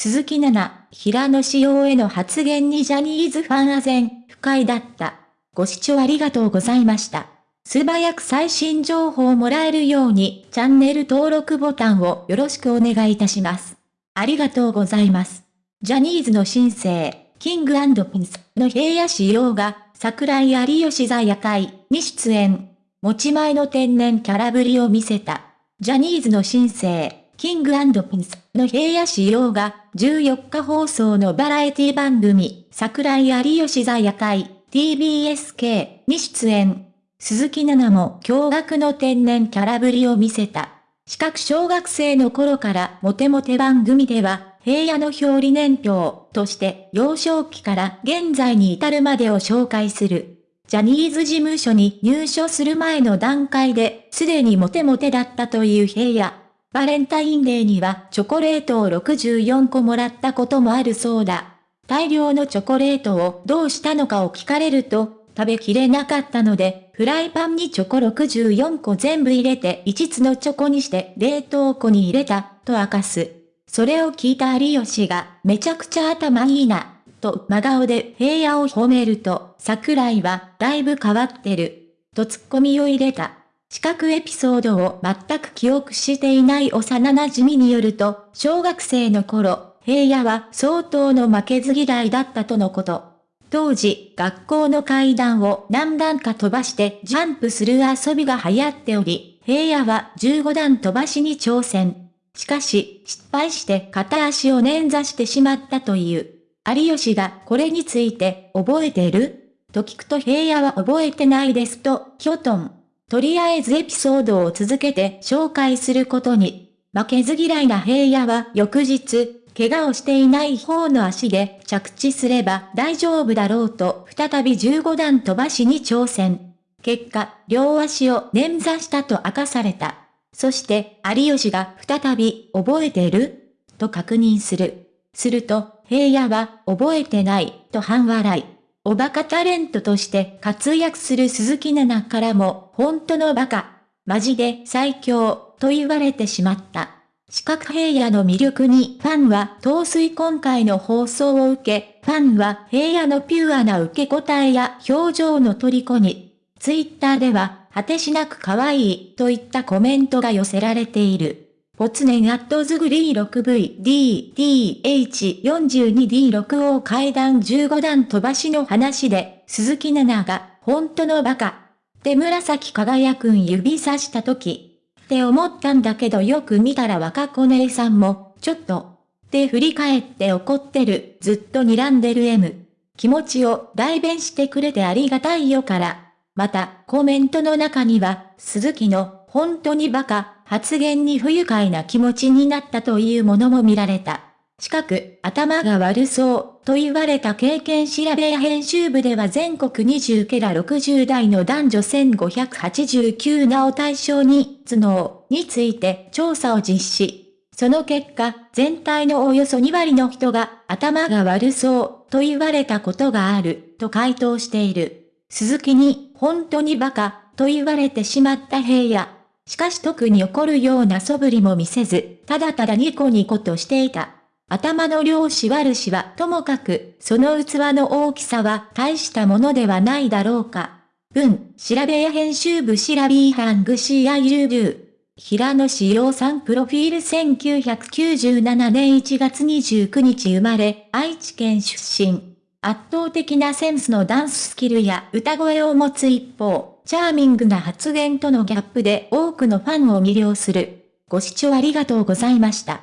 鈴木奈々、平野紫耀への発言にジャニーズファンは全不快だった。ご視聴ありがとうございました。素早く最新情報をもらえるようにチャンネル登録ボタンをよろしくお願いいたします。ありがとうございます。ジャニーズの新生、キングピンスの平野仕様が桜井有吉座夜会に出演。持ち前の天然キャラぶりを見せた。ジャニーズの新生、キングピンスの平野仕様が14日放送のバラエティ番組、桜井有吉座夜会 TBSK に出演。鈴木奈々も驚愕の天然キャラぶりを見せた。視覚小学生の頃からモテモテ番組では、平野の表裏年表として幼少期から現在に至るまでを紹介する。ジャニーズ事務所に入所する前の段階で、すでにモテモテだったという平野。バレンタインデーにはチョコレートを64個もらったこともあるそうだ。大量のチョコレートをどうしたのかを聞かれると、食べきれなかったので、フライパンにチョコ64個全部入れて5つのチョコにして冷凍庫に入れた、と明かす。それを聞いた有吉が、めちゃくちゃ頭いいな、と真顔で平野を褒めると、桜井は、だいぶ変わってる、とツッコミを入れた。視覚エピソードを全く記憶していない幼馴染によると、小学生の頃、平野は相当の負けず嫌いだったとのこと。当時、学校の階段を何段か飛ばしてジャンプする遊びが流行っており、平野は15段飛ばしに挑戦。しかし、失敗して片足を捻挫してしまったという。有吉がこれについて覚えてる？と聞くと平野は覚えてないですと、キョトン。とりあえずエピソードを続けて紹介することに。負けず嫌いな平野は翌日、怪我をしていない方の足で着地すれば大丈夫だろうと再び15段飛ばしに挑戦。結果、両足を捻挫したと明かされた。そして、有吉が再び、覚えてる？と確認する。すると、平野は、覚えてない、と半笑い。おバカタレントとして活躍する鈴木奈々からも、本当のバカ、マジで最強、と言われてしまった。四角平野の魅力にファンは陶水今回の放送を受け、ファンは平野のピュアな受け答えや表情の虜に、ツイッターでは、果てしなく可愛いといったコメントが寄せられている。ポツネンアットズグリー 6VDDH42D6O 階段15段飛ばしの話で、鈴木奈々が、本当のバカ。で紫輝くん指さした時、って思ったんだけどよく見たら若子姉さんも、ちょっと、って振り返って怒ってる、ずっと睨んでる M。気持ちを代弁してくれてありがたいよから。また、コメントの中には、鈴木の、本当にバカ、発言に不愉快な気持ちになったというものも見られた。近く、頭が悪そう、と言われた経験調べや編集部では全国20ケラ60代の男女1589名を対象に、頭脳について調査を実施。その結果、全体のおよそ2割の人が頭が悪そうと言われたことがあると回答している。鈴木に本当にバカと言われてしまった平野。しかし特に怒るような素振りも見せず、ただただニコニコとしていた。頭の量子悪しはともかく、その器の大きさは大したものではないだろうか。文、調べや編集部調べハング CIUB。平野志陽さんプロフィール1997年1月29日生まれ、愛知県出身。圧倒的なセンスのダンススキルや歌声を持つ一方、チャーミングな発言とのギャップで多くのファンを魅了する。ご視聴ありがとうございました。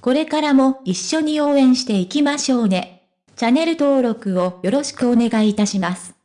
これからも一緒に応援していきましょうね。チャンネル登録をよろしくお願いいたします。